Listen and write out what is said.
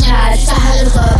mal le final,